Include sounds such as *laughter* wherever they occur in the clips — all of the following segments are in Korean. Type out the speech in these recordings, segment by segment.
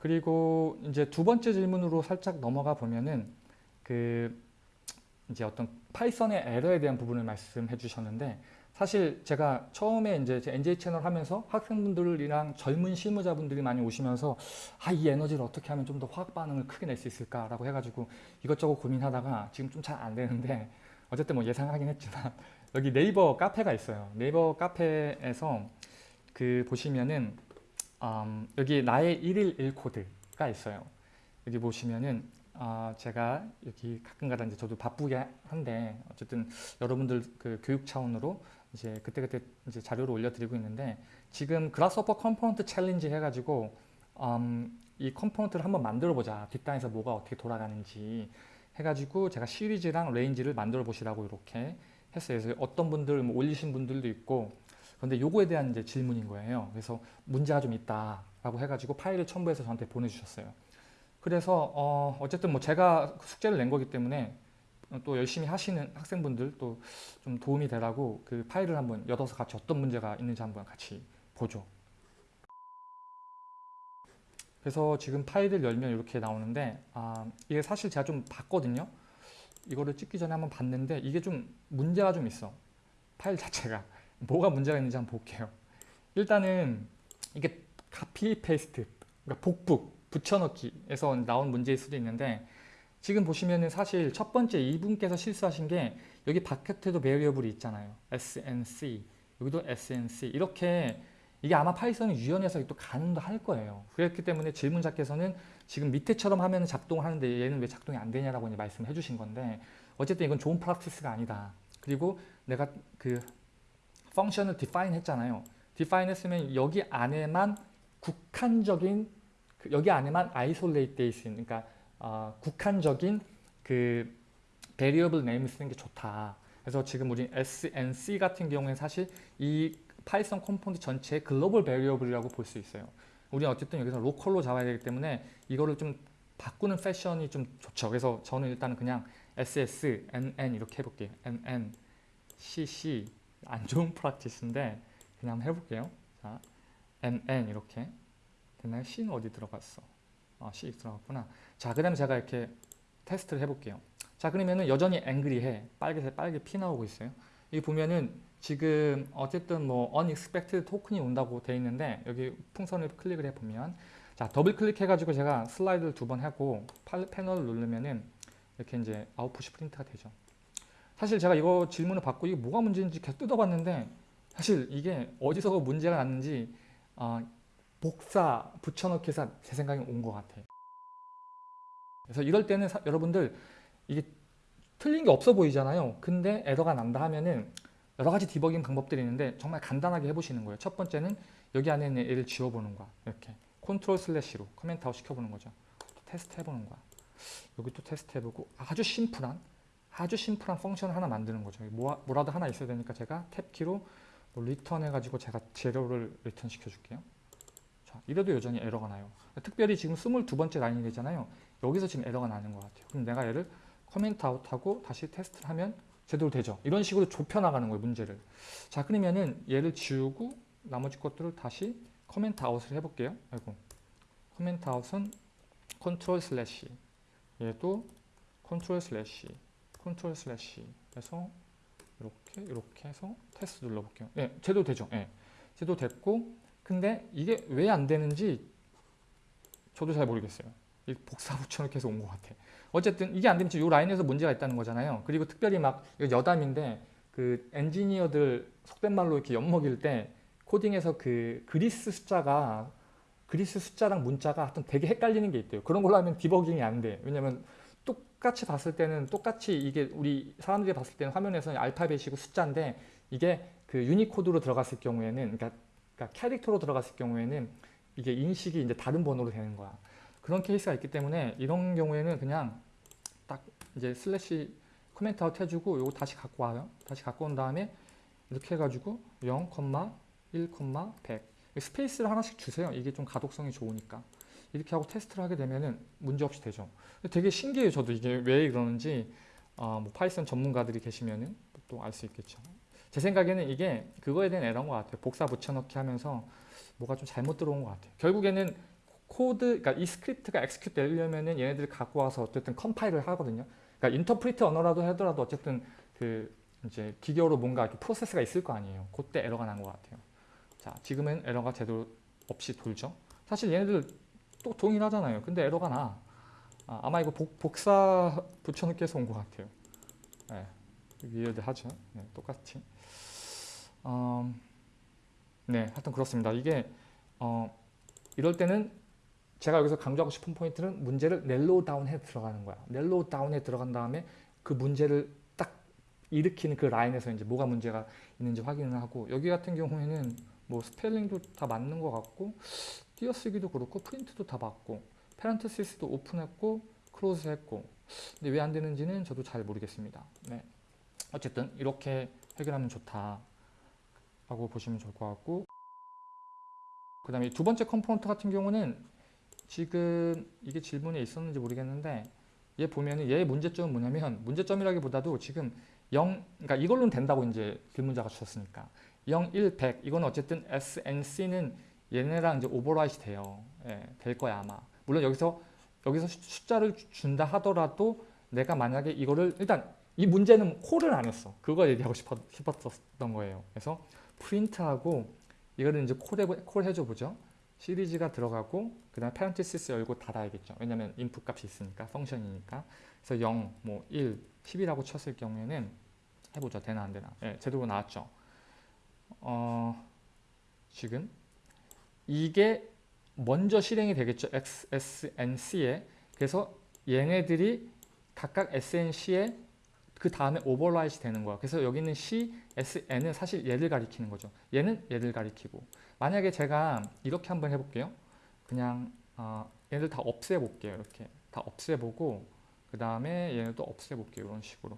그리고 이제 두 번째 질문으로 살짝 넘어가 보면은 그 이제 어떤 파이썬의 에러에 대한 부분을 말씀해 주셨는데 사실 제가 처음에 이제 제 NJ 채널 하면서 학생분들이랑 젊은 실무자분들이 많이 오시면서 아 이 에너지를 어떻게 하면 좀 더 화학 반응을 크게 낼 수 있을까라고 해가지고 이것저것 고민하다가 지금 좀 잘 안 되는데 어쨌든 뭐 예상하긴 했지만 *laughs* 여기 네이버 카페가 있어요. 네이버 카페에서 그 보시면은 음, 여기 나의 일일 일코드가 있어요. 여기 보시면은 아, 제가 여기 가끔가다 이제 저도 바쁘게 한데 어쨌든 여러분들 그 교육 차원으로 이제 그때그때 이제 자료를 올려드리고 있는데 지금 Grasshopper component challenge 해가지고 음, 이 component를 한번 만들어 보자 뒷단에서 뭐가 어떻게 돌아가는지 해가지고 제가 series랑 range를 만들어 보시라고 이렇게 했어요. 그래서 어떤 분들 뭐 올리신 분들도 있고 그런데 요거에 대한 이제 질문인 거예요. 그래서 문제가 좀 있다라고 해가지고 파일을 첨부해서 저한테 보내주셨어요. 그래서 어 어쨌든 뭐 제가 숙제를 낸 거기 때문에 또 열심히 하시는 학생분들 또 좀 도움이 되라고 그 파일을 한번 열어서 같이 어떤 문제가 있는지 한번 같이 보죠. 그래서 지금 파일을 열면 이렇게 나오는데 아 이게 사실 제가 좀 봤거든요. 이거를 찍기 전에 한번 봤는데 이게 좀 문제가 좀 있어. 파일 자체가. 뭐가 문제가 있는지 한번 볼게요. 일단은 이게 copy paste, 그러니까 복붙, 붙여넣기에서 나온 문제일 수도 있는데 지금 보시면은 사실 첫 번째 이분께서 실수하신 게 여기 바깥에도 variable이 있잖아요. snc, 여기도 snc 이렇게 이게 아마 파이썬이 유연해서 또 가능도 할 거예요. 그렇기 때문에 질문자께서는 지금 밑에처럼 하면 작동을 하는데 얘는 왜 작동이 안 되냐라고 이제 말씀해 주신 건데 어쨌든 이건 좋은 practice가 아니다. 그리고 내가 그 function을 define 했잖아요. define 했으면 여기 안에만 국한적인 그 여기 안에만 돼 있는 그러니까 어, 국한적인 그 variable name 쓰는 게 좋다. 그래서 지금 우리 SNC 같은 경우에 사실 이 파이썬 component 전체의 global variable이라고 볼 수 있어요. 우리는 어쨌든 여기서 로컬로 잡아야 되기 때문에 이거를 좀 바꾸는 패션이 좀 좋죠. 그래서 저는 일단은 그냥 SS, NN 이렇게 해볼게요. NN, CC 안 좋은 프랙티스인데 그냥 해볼게요. 자, NN 이렇게 됐나요? C는 어디 들어갔어? 아, C 들어갔구나. 자, 그 다음에 제가 이렇게 테스트를 해볼게요. 자, 그러면은 여전히 앵그리해. 빨개색 빨개 피 나오고 있어요. 여기 보면은 지금 어쨌든 뭐 unexpected token이 온다고 돼 있는데 여기 풍선을 클릭을 해보면 자, 더블 클릭해가지고 제가 슬라이드를 두 번 하고 패널을 누르면은 이렇게 이제 아웃풋이 프린트가 되죠. 사실 제가 이거 질문을 받고 이게 뭐가 문제인지 계속 뜯어봤는데 사실 이게 어디서 문제가 났는지 어, 복사, 붙여넣기 해서 제 생각에 온것 같아요. 그래서 이럴 때는 사, 여러분들 이게 틀린 게 없어 보이잖아요. 근데 에러가 난다 하면은 여러 가지 디버깅 방법들이 있는데 정말 간단하게 해보시는 거예요. 첫 번째는 여기 안에 있는 얘를 지워보는 거야. 이렇게 control slash로 comment out 시켜보는 거죠. 테스트 해보는 거야. 여기 또 테스트 해보고 아주 심플한 아주 심플한 function을 하나 만드는 거죠. 뭐, 뭐라도 하나 있어야 되니까 제가 탭키로 뭐 return 해가지고 제가 제로를 return 시켜줄게요. 자, 이래도 여전히 에러가 나요. 특별히 지금 22번째 라인이 되잖아요. 여기서 지금 에러가 나는 것 같아요. 그럼 내가 얘를 comment out하고 다시 테스트를 하면 제대로 되죠. 이런 식으로 좁혀나가는 거예요, 문제를. 자, 그러면은 얘를 지우고 나머지 것들을 다시 comment out을 해볼게요. 아이고. comment out은 control slash 얘도 control slash control slash 해서 이렇게 이렇게 해서 테스트 눌러볼게요. 예, 얘도 되죠. 예, 제도 됐고 근데 이게 왜 안 되는지 저도 잘 모르겠어요. 이 복사 붙여넣기 해서 온 것 같아. 어쨌든 이게 안 되면 이 라인에서 문제가 있다는 거잖아요. 그리고 특별히 막 여담인데 그 엔지니어들 속된 말로 이렇게 엿먹일 때 코딩에서 그 그리스 숫자가 그리스 숫자랑 문자가 하여튼 되게 헷갈리는 게 있대요. 그런 걸로 하면 디버깅이 안 돼. 왜냐면 똑같이 봤을 때는 똑같이 이게 우리 사람들이 봤을 때는 화면에서는 알파벳이고 숫자인데 이게 그 유니코드로 들어갔을 경우에는 그러니까, 그러니까 캐릭터로 들어갔을 경우에는 이게 인식이 이제 다른 번호로 되는 거야. 그런 케이스가 있기 때문에 이런 경우에는 그냥 딱 이제 slash comment out 해주고 요거 다시 갖고 와요. 다시 갖고 온 다음에 이렇게 해가지고 0, 1, 100 space를 하나씩 주세요. 이게 좀 가독성이 좋으니까. 이렇게 하고 테스트를 하게 되면은 문제없이 되죠. 되게 신기해요. 저도 이게 왜 그러는지 어, 뭐 Python 전문가들이 계시면은 또 알 수 있겠죠. 제 생각에는 이게 그거에 대한 에러인 것 같아요. 복사 붙여넣기 하면서 뭐가 좀 잘못 들어온 것 같아요. 결국에는 코드, 그러니까 이 스크립트가 execute 되려면은 얘네들 갖고 와서 어쨌든 컴파일을 하거든요. 그러니까 interpret 언어라도 하더라도 어쨌든 그 이제 기계로 뭔가 이렇게 프로세스가 있을 거 아니에요. 그때 에러가 난 것 같아요. 자, 지금은 에러가 제대로 없이 돌죠. 사실 얘네들 또 동일하잖아요. 근데 에러가 나. 아, 아마 이거 복, 복사 붙여넣기 해서 온 것 같아요. 네, 위에도 하죠. 네, 똑같이. 음, 네, 하여튼 그렇습니다. 이게 어, 이럴 때는 제가 여기서 강조하고 싶은 포인트는 문제를 narrow down해 들어가는 거야. narrow down해 들어간 다음에 그 문제를 딱 일으키는 그 라인에서 이제 뭐가 문제가 있는지 확인을 하고 여기 같은 경우에는 뭐 스펠링도 다 맞는 것 같고 띄어쓰기도 그렇고 프린트도 다 맞고 parenthesis도 오픈했고 close 했고 근데 왜 안 되는지는 저도 잘 모르겠습니다. 네. 어쨌든 이렇게 해결하면 좋다 라고 보시면 좋을 것 같고 그 다음에 두 번째 component 같은 경우는 지금 이게 질문에 있었는지 모르겠는데 얘 보면은 얘의 문제점은 뭐냐면 문제점이라기보다도 지금 0 그러니까 이걸로는 된다고 이제 질문자가 주셨으니까 0, 1, 100 이거는 어쨌든 SNC는 얘네랑 이제 오버라이트 돼요. 예, 될 거야 아마. 물론 여기서 여기서 수- 숫자를 주- 준다 하더라도 내가 만약에 이거를 일단 이 문제는 콜을 안 했어. 그거 얘기하고 싶었, 싶었 던 거예요. 그래서 프린트하고 이거를 이제 콜, 해, 콜 해줘 보죠. 시리즈가 들어가고 그 다음에 parenthesis 열고 닫아야겠죠. 왜냐면 input 값이 있으니까 펑션이니까. 그래서 0, 뭐 1, 10이라고 쳤을 경우에는 해보죠. 되나 안 되나. 예, 제대로 나왔죠. 어, 지금 이게 먼저 실행이 되겠죠. X, S, N, C에. 그래서 얘네들이 각각 SNC에 그 다음에 오버라이트 되는 거야. 그래서 여기 있는 C, S, N은 사실 얘를 가리키는 거죠. 얘는 얘를 가리키고. 만약에 제가 이렇게 한번 해볼게요. 그냥 어, 얘들 다 없애볼게요. 이렇게 다 없애보고 그 다음에 얘네도 없애볼게요. 이런 식으로.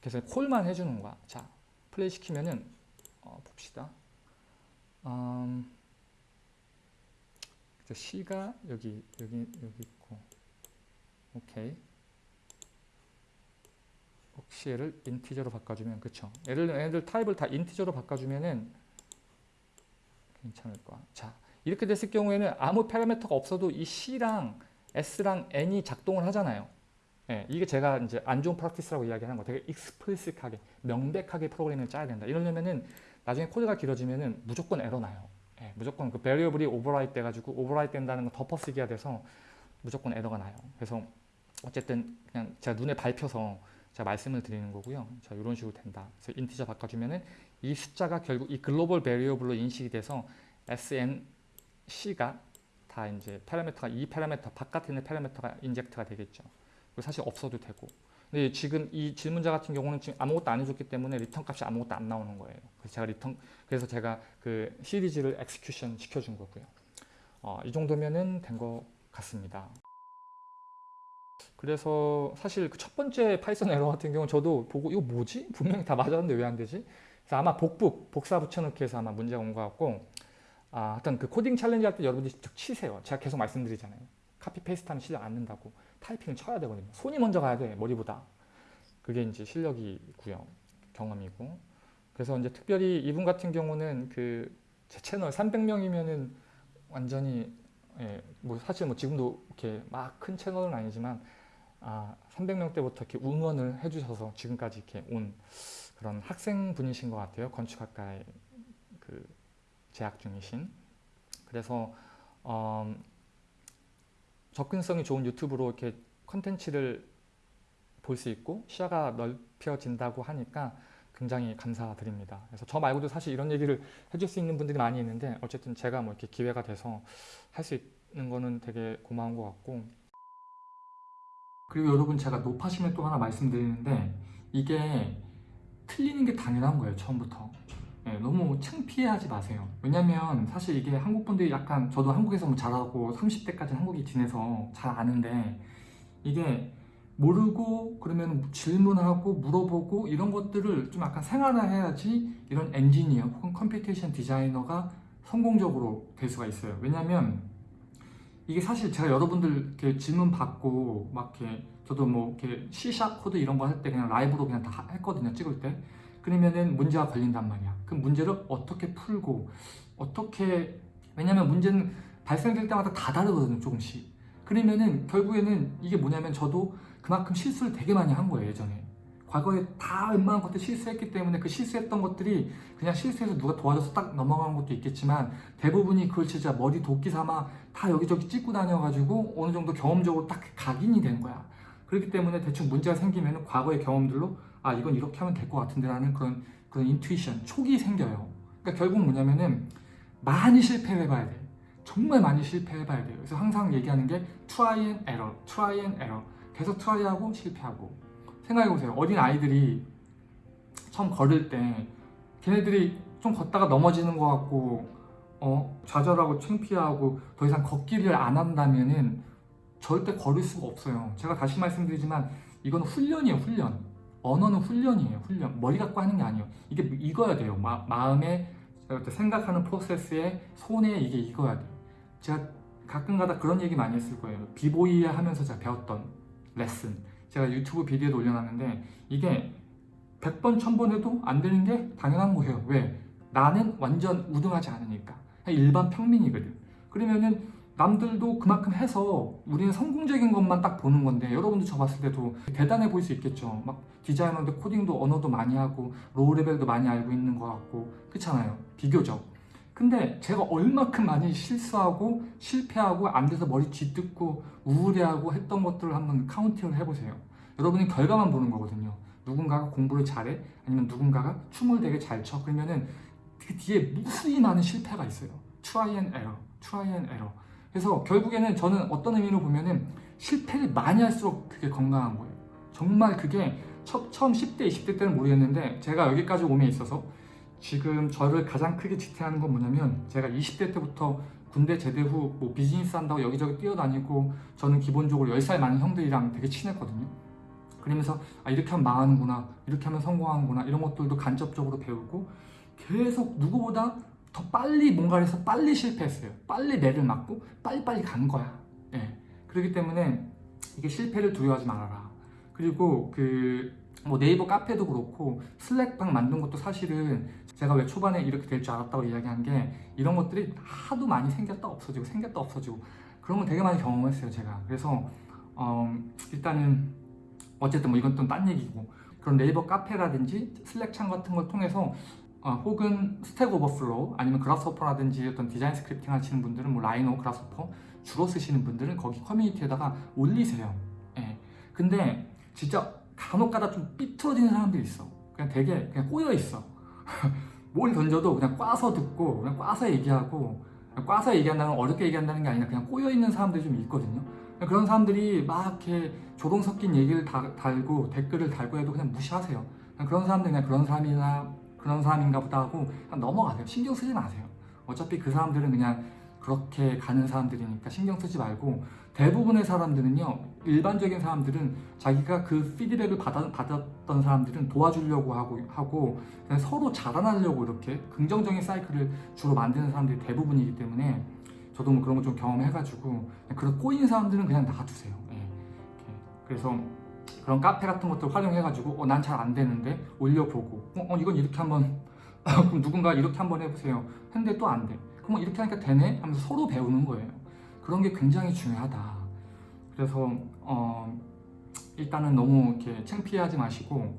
그래서 콜만 해주는 거야. 자, 플레이 시키면은 어, 봅시다. 음, C가 여기 여기 여기 있고, 오케이. 혹시 얘를 인티저로 바꿔주면 그쵸? 얘를 얘네들 타입을 다 인티저로 바꿔주면은 괜찮을 거야. 자, 이렇게 됐을 경우에는 아무 파라미터가 없어도 이 C랑 S랑 N이 작동을 하잖아요. 예, 이게 제가 이제 안 좋은 practice라고 이야기하는 거 되게 explicit하게 명백하게 프로그램을 짜야 된다. 이러려면은 나중에 코드가 길어지면은 무조건 에러 나요. 예, 무조건 그 variable이 overwrite 돼가지고 overwrite 된다는 거 덮어쓰기가 돼서 무조건 에러가 나요. 그래서 어쨌든 그냥 제가 눈에 밟혀서 제가 말씀을 드리는 거고요. 자, 이런 식으로 된다. 그래서 integer 바꿔주면은 이 숫자가 결국 이 global variable로 인식이 돼서 SNC가 다 이제 파라미터가 이 파라미터 바깥에 있는 파라미터가 inject가 되겠죠. 그리고 사실 없어도 되고. 근데 지금 이 질문자 같은 경우는 지금 아무것도 안 해줬기 때문에 리턴 값이 아무것도 안 나오는 거예요. 그래서 제가 리턴 그래서 제가 그 시리즈를 execution 시켜준 거고요. 어, 이 정도면은 된 것 같습니다. 그래서 사실 그 첫 번째 Python 에러 같은 경우는 저도 보고 이거 뭐지? 분명히 다 맞았는데 왜 안 되지? 그래서 아마 복북, 복사 붙여넣기 해서 아마 문제가 온 것 같고 아, 하여튼 그 코딩 challenge 할 때 여러분들이 직접 치세요. 제가 계속 말씀드리잖아요. copy paste하면 실력 안 는다고. 타이핑을 쳐야 되거든요. 손이 먼저 가야 돼, 머리보다. 그게 이제 실력이고요. 경험이고. 그래서 이제 특별히 이분 같은 경우는 그 제 채널 300명이면은 완전히 예, 뭐 사실 뭐 지금도 이렇게 막 큰 채널은 아니지만 아, 300명 때부터 이렇게 응원을 해주셔서 지금까지 이렇게 온 그런 학생분이신 것 같아요. 건축학과에 그 재학 중이신. 그래서 어, 접근성이 좋은 유튜브로 이렇게 컨텐츠를 볼 수 있고 시야가 넓혀진다고 하니까 굉장히 감사드립니다. 그래서 저 말고도 사실 이런 얘기를 해줄 수 있는 분들이 많이 있는데 어쨌든 제가 뭐 이렇게 기회가 돼서 할 수 있는 거는 되게 고마운 것 같고 그리고 여러분 제가 노파심에 또 하나 말씀드리는데 이게 틀리는 게 당연한 거예요 처음부터 예, 너무 창피해하지 마세요. 왜냐면 사실 이게 한국 분들이 약간 저도 한국에서 뭐 자라고 30대까지 한국에 지내서 잘 아는데 이게 모르고 그러면 질문하고 물어보고 이런 것들을 좀 약간 생활화해야지 이런 엔지니어 혹은 computation 디자이너가 성공적으로 될 수가 있어요. 왜냐면 이게 사실 제가 여러분들 이렇게 질문 받고 막 이렇게 저도 뭐 이렇게 C샵 코드 이런 거 할 때 그냥 라이브로 그냥 다 했거든요 찍을 때 그러면은 문제가 걸린단 말이야. 그 문제를 어떻게 풀고 어떻게 왜냐면 문제는 발생될 때마다 다 다르거든요 조금씩. 그러면은 결국에는 이게 뭐냐면 저도 그만큼 실수를 되게 많이 한 거예요 예전에. 과거에 다 웬만한 것들 실수했기 때문에 그 실수했던 것들이 그냥 실수해서 누가 도와줘서 딱 넘어간 것도 있겠지만 대부분이 그걸 진짜 머리 도끼 삼아 다 여기저기 찍고 다녀가지고 어느 정도 경험적으로 딱 각인이 된 거야. 그렇기 때문에 대충 문제가 생기면 과거의 경험들로 아 이건 이렇게 하면 될 것 같은데 라는 그런 그런 인투이션 촉이 생겨요. 그러니까 결국 뭐냐면은 많이 실패해 봐야 돼. 정말 많이 실패해 봐야 돼요. 그래서 항상 얘기하는 게 try and error try and error. 계속 트라이하고 실패하고. 생각해 보세요. 어린 아이들이 처음 걸을 때 걔네들이 좀 걷다가 넘어지는 것 같고 어 좌절하고 창피하고 더 이상 걷기를 안 한다면은 절대 걸을 수가 없어요. 제가 다시 말씀드리지만 이건 훈련이에요 훈련 언어는 훈련이에요 훈련. 머리 갖고 하는 게 아니에요. 이게 익어야 돼요. 마, 마음에 생각하는 프로세스에 손에 이게 익어야 돼요. 제가 가끔가다 그런 얘기 많이 했을 거예요. 비보이 하면서 제가 배웠던 레슨. 제가 유튜브 비디오도 올려놨는데 이게 100번 1000번 해도 안 되는 게 당연한 거예요. 왜? 나는 완전 우등하지 않으니까. 일반 평민이거든. 그러면은 남들도 그만큼 해서 우리는 성공적인 것만 딱 보는 건데 여러분도 저 봤을 때도 대단해 보일 수 있겠죠. 막 디자이너인데 코딩도 언어도 많이 하고 low level도 많이 알고 있는 것 같고 그렇잖아요. 비교적. 근데 제가 얼마큼 많이 실수하고 실패하고 안 돼서 머리 쥐뜯고 우울해하고 했던 것들을 한번 counting을 해보세요. 여러분이 결과만 보는 거거든요. 누군가가 공부를 잘해? 아니면 누군가가 춤을 되게 잘춰 그러면은 그 뒤에 무수히 많은 실패가 있어요. Try and error try and error 그래서 결국에는 저는 어떤 의미로 보면은 실패를 많이 할수록 그게 건강한 거예요. 정말 그게 처, 처음 10대 20대 때는 모르겠는데 제가 여기까지 오에 있어서 지금 저를 가장 크게 지탱하는 건 뭐냐면 제가 20대 때부터 군대 제대 후 뭐 비즈니스 한다고 여기저기 뛰어다니고 저는 기본적으로 10살 많은 형들이랑 되게 친했거든요. 그러면서 아 이렇게 하면 망하는구나 이렇게 하면 성공하는구나 이런 것들도 간접적으로 배우고 계속 누구보다 더 빨리 뭔가를 해서 빨리 실패했어요. 빨리 매를 맞고 빨리빨리 간 거야. 예. 그렇기 때문에 이게 실패를 두려워하지 말아라. 그리고 그 뭐 네이버 카페도 그렇고 슬랙방 만든 것도 사실은 제가 왜 초반에 이렇게 될 줄 알았다고 이야기한 게 이런 것들이 하도 많이 생겼다 없어지고 생겼다 없어지고 그런 거 되게 많이 경험했어요 제가. 그래서 어, 일단은 어쨌든 뭐 이건 또 딴 얘기고 그런 네이버 카페라든지 Slack창 같은 걸 통해서 어, 혹은 Stack Overflow 아니면 Grasshopper라든지 어떤 디자인 scripting 하시는 분들은 뭐 Rhino, Grasshopper 주로 쓰시는 분들은 거기 커뮤니티에다가 올리세요. 예. 근데 진짜 간혹가다 좀 삐뚤어지는 사람들이 있어. 그냥 되게 그냥 꼬여 있어. *laughs* 뭘 던져도 그냥 꽈서 듣고 그냥 꽈서 얘기하고 그냥 꽈서 얘기한다는 건 어렵게 얘기한다는 게 아니라 그냥 꼬여 있는 사람들이 좀 있거든요. 그런 사람들이 막 이렇게 조동 섞인 얘기를 다, 달고 댓글을 달고 해도 그냥 무시하세요. 그냥 그런 사람들 그냥 그런 사람이나 그런 사람인가 보다 하고 넘어가세요. 신경 쓰지 마세요. 어차피 그 사람들은 그냥 그렇게 가는 사람들이니까 신경 쓰지 말고 대부분의 사람들은요 일반적인 사람들은 자기가 그 피드백을 받아, 받았던 사람들은 도와주려고 하고, 하고 서로 자라나려고 이렇게 긍정적인 사이클을 주로 만드는 사람들이 대부분이기 때문에 저도 뭐 그런 거 좀 경험해가지고 그런 꼬인 사람들은 그냥 놔두세요. 예. 그래서 그런 카페 같은 것들 활용해가지고 어, 난 잘 안 되는데 올려보고 어, 어, 이건 이렇게 한번 *laughs* 그럼 누군가 이렇게 한번 해보세요. 했는데 또 안 돼. 그럼 이렇게 하니까 되네? 하면서 서로 배우는 거예요. 그런 게 굉장히 중요하다. 그래서 어, 일단은 너무 이렇게 창피하지 마시고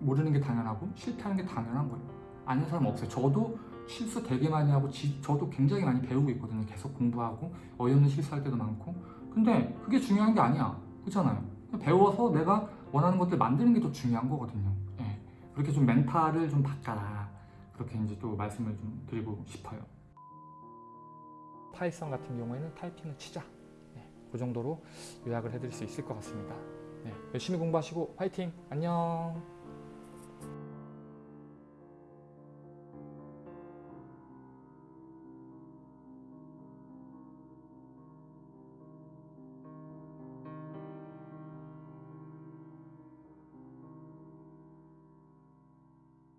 모르는 게 당연하고 실패하는 게 당연한 거예요. 아는 사람 없어요. 저도 실수 되게 많이 하고 지, 저도 굉장히 많이 배우고 있거든요. 계속 공부하고 어이없는 실수할 때도 많고. 근데 그게 중요한 게 아니야. 그렇잖아요 배워서 내가 원하는 것들 만드는 게 더 중요한 거거든요. 예. 그렇게 좀 멘탈을 좀 바꿔라. 그렇게 이제 또 말씀을 좀 드리고 싶어요. Python 같은 경우에는 타이핑을 치자. 네, 그 정도로 요약을 해드릴 수 있을 것 같습니다. 네, 열심히 공부하시고 화이팅! 안녕